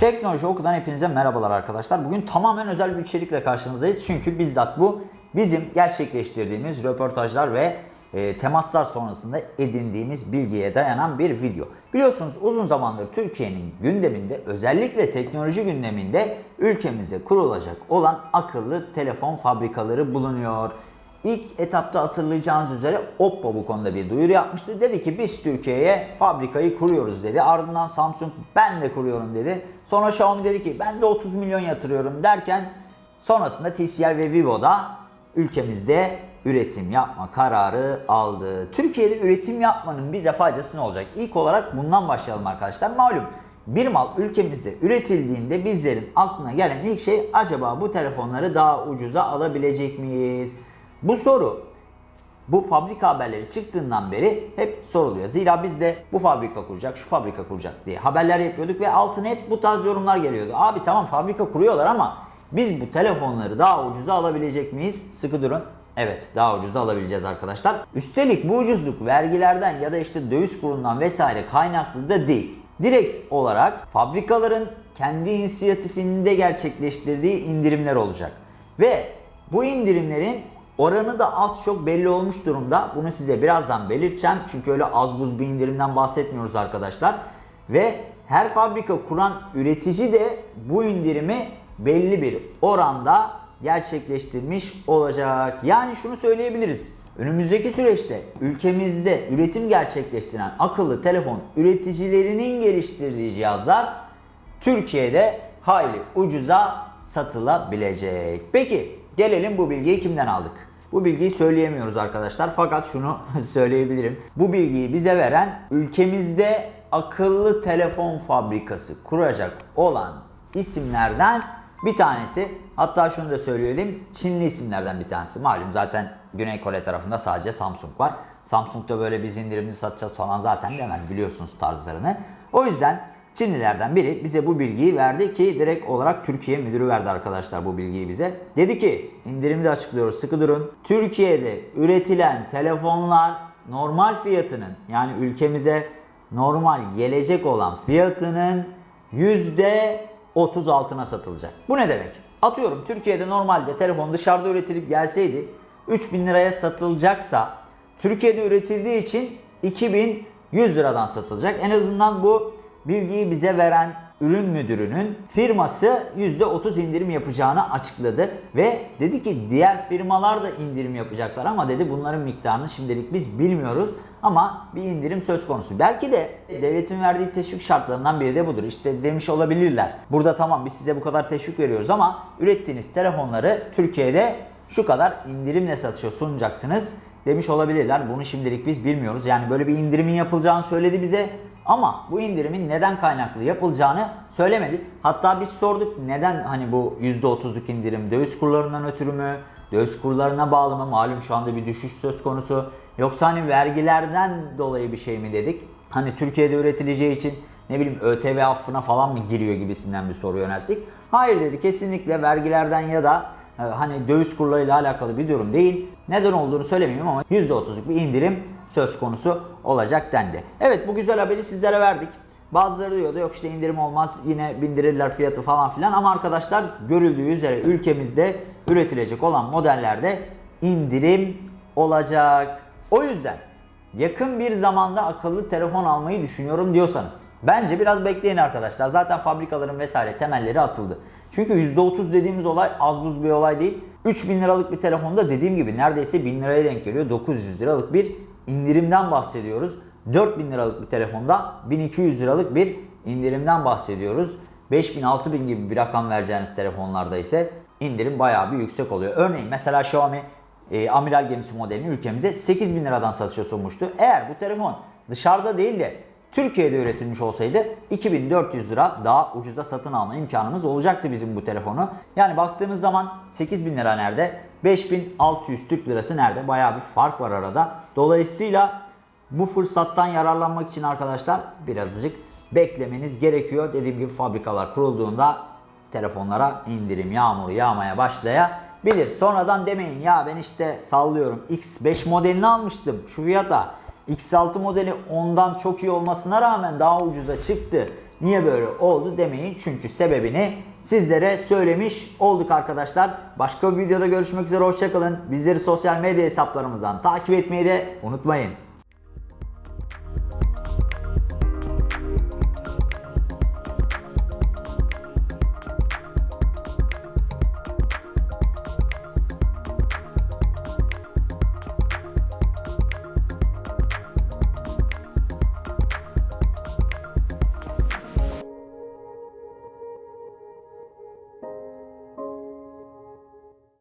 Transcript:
Teknoloji Oku'dan hepinize merhabalar arkadaşlar. Bugün tamamen özel bir içerikle karşınızdayız. Çünkü bizzat bu bizim gerçekleştirdiğimiz röportajlar ve e, temaslar sonrasında edindiğimiz bilgiye dayanan bir video. Biliyorsunuz uzun zamandır Türkiye'nin gündeminde özellikle teknoloji gündeminde ülkemize kurulacak olan akıllı telefon fabrikaları bulunuyor. İlk etapta hatırlayacağınız üzere Oppo bu konuda bir duyuru yapmıştı. Dedi ki biz Türkiye'ye fabrikayı kuruyoruz dedi. Ardından Samsung ben de kuruyorum dedi. Sonra Xiaomi dedi ki ben de 30 milyon yatırıyorum derken sonrasında TCL ve Vivo da ülkemizde üretim yapma kararı aldı. Türkiye'de üretim yapmanın bize faydası ne olacak? İlk olarak bundan başlayalım arkadaşlar. Malum bir mal ülkemizde üretildiğinde bizlerin aklına gelen ilk şey acaba bu telefonları daha ucuza alabilecek miyiz? Bu soru bu fabrika haberleri çıktığından beri hep soruluyor. Zira biz de bu fabrika kuracak, şu fabrika kuracak diye haberler yapıyorduk ve altına hep bu tarz yorumlar geliyordu. Abi tamam fabrika kuruyorlar ama biz bu telefonları daha ucuza alabilecek miyiz? Sıkı durun. Evet daha ucuza alabileceğiz arkadaşlar. Üstelik bu ucuzluk vergilerden ya da işte döviz kurundan vesaire kaynaklı da değil. Direkt olarak fabrikaların kendi inisiyatifinde gerçekleştirdiği indirimler olacak. Ve bu indirimlerin Oranı da az çok belli olmuş durumda. Bunu size birazdan belirteceğim. Çünkü öyle az buz bir indirimden bahsetmiyoruz arkadaşlar. Ve her fabrika kuran üretici de bu indirimi belli bir oranda gerçekleştirmiş olacak. Yani şunu söyleyebiliriz. Önümüzdeki süreçte ülkemizde üretim gerçekleştiren akıllı telefon üreticilerinin geliştirdiği cihazlar Türkiye'de hayli ucuza satılabilecek. Peki gelelim bu bilgiyi kimden aldık? Bu bilgiyi söyleyemiyoruz arkadaşlar fakat şunu söyleyebilirim. Bu bilgiyi bize veren ülkemizde akıllı telefon fabrikası kuracak olan isimlerden bir tanesi. Hatta şunu da söyleyelim Çinli isimlerden bir tanesi. Malum zaten Güney Kore tarafında sadece Samsung var. Samsung'da böyle biz indirimli satacağız falan zaten demez biliyorsunuz tarzlarını. O yüzden Çinlilerden biri bize bu bilgiyi verdi ki direkt olarak Türkiye müdürü verdi arkadaşlar bu bilgiyi bize. Dedi ki indirimde de açıklıyoruz sıkı durun. Türkiye'de üretilen telefonlar normal fiyatının yani ülkemize normal gelecek olan fiyatının %30 altına satılacak. Bu ne demek? Atıyorum Türkiye'de normalde telefon dışarıda üretilip gelseydi 3000 liraya satılacaksa Türkiye'de üretildiği için 2100 liradan satılacak. En azından bu bilgiyi bize veren ürün müdürünün firması %30 indirim yapacağını açıkladı ve dedi ki diğer firmalar da indirim yapacaklar ama dedi bunların miktarını şimdilik biz bilmiyoruz ama bir indirim söz konusu. Belki de devletin verdiği teşvik şartlarından biri de budur. İşte demiş olabilirler. Burada tamam biz size bu kadar teşvik veriyoruz ama ürettiğiniz telefonları Türkiye'de şu kadar indirimle satışa sunacaksınız demiş olabilirler. Bunu şimdilik biz bilmiyoruz. Yani böyle bir indirimin yapılacağını söyledi bize ama bu indirimin neden kaynaklı yapılacağını söylemedi. Hatta biz sorduk neden hani bu %30'luk indirim döviz kurlarından ötürü mü? Döviz kurlarına bağlı mı? Malum şu anda bir düşüş söz konusu. Yoksa hani vergilerden dolayı bir şey mi dedik? Hani Türkiye'de üretileceği için ne bileyim ÖTV affına falan mı giriyor gibisinden bir soru yönelttik. Hayır dedi kesinlikle vergilerden ya da hani döviz kurlarıyla alakalı bir durum değil. Neden olduğunu söylemeyeyim ama %30'luk bir indirim söz konusu olacak dendi. Evet bu güzel haberi sizlere verdik. Bazıları diyordu yok işte indirim olmaz yine bindirirler fiyatı falan filan ama arkadaşlar görüldüğü üzere ülkemizde üretilecek olan modellerde indirim olacak. O yüzden yakın bir zamanda akıllı telefon almayı düşünüyorum diyorsanız bence biraz bekleyin arkadaşlar. Zaten fabrikaların vesaire temelleri atıldı. Çünkü %30 dediğimiz olay az buz bir olay değil. 3000 liralık bir telefonda dediğim gibi neredeyse 1000 liraya denk geliyor. 900 liralık bir indirimden bahsediyoruz. 4000 liralık bir telefonda 1200 liralık bir indirimden bahsediyoruz. 5000 6000 gibi bir rakam vereceğiniz telefonlarda ise indirim bayağı bir yüksek oluyor. Örneğin mesela Xiaomi e, amiral gemisi modelini ülkemize 8000 liradan satışa sunmuştu. Eğer bu telefon dışarıda değil de Türkiye'de üretilmiş olsaydı 2400 lira daha ucuza satın alma imkanımız olacaktı bizim bu telefonu. Yani baktığınız zaman 8000 lira nerede? 5600 Türk lirası nerede? Bayağı bir fark var arada. Dolayısıyla bu fırsattan yararlanmak için arkadaşlar birazcık beklemeniz gerekiyor. Dediğim gibi fabrikalar kurulduğunda telefonlara indirim yağmuru yağmaya başlayabilir. Sonradan demeyin ya ben işte sallıyorum X5 modelini almıştım şu fiyata. X6 modeli ondan çok iyi olmasına rağmen daha ucuza çıktı niye böyle oldu demeyin. Çünkü sebebini sizlere söylemiş olduk arkadaşlar. Başka bir videoda görüşmek üzere hoşçakalın. Bizleri sosyal medya hesaplarımızdan takip etmeyi de unutmayın.